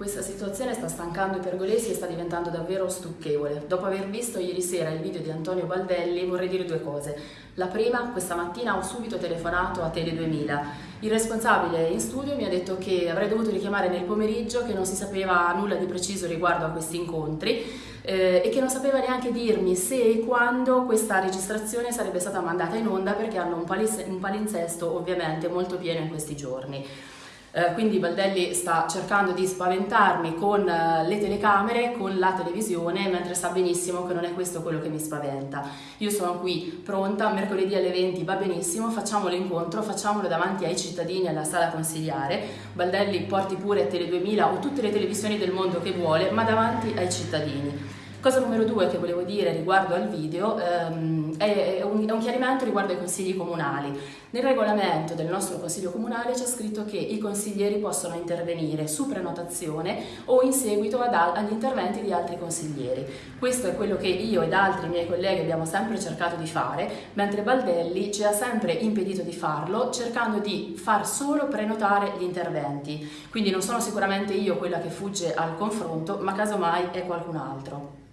Questa situazione sta stancando i pergolesi e sta diventando davvero stucchevole. Dopo aver visto ieri sera il video di Antonio Baldelli vorrei dire due cose. La prima, questa mattina ho subito telefonato a Tele 2000. Il responsabile in studio mi ha detto che avrei dovuto richiamare nel pomeriggio, che non si sapeva nulla di preciso riguardo a questi incontri eh, e che non sapeva neanche dirmi se e quando questa registrazione sarebbe stata mandata in onda perché hanno un, un palinsesto ovviamente molto pieno in questi giorni. Eh, quindi Baldelli sta cercando di spaventarmi con uh, le telecamere, con la televisione, mentre sa benissimo che non è questo quello che mi spaventa. Io sono qui pronta, mercoledì alle 20 va benissimo, facciamo l'incontro, facciamolo davanti ai cittadini alla sala consigliare. Baldelli porti pure Tele 2000 o tutte le televisioni del mondo che vuole, ma davanti ai cittadini. Cosa numero due che volevo dire riguardo al video ehm, è, un, è, un, chiarimento riguardo ai consigli comunali. Nel regolamento del nostro consiglio comunale c'è scritto che i consiglieri possono intervenire su prenotazione o in seguito ad, agli interventi di altri consiglieri. Questo è quello che io ed altri miei colleghi abbiamo sempre cercato di fare, mentre Baldelli ci ha sempre impedito di farlo, cercando di far solo prenotare gli interventi. Quindi non sono sicuramente io quella che fugge al confronto, ma casomai è qualcun altro.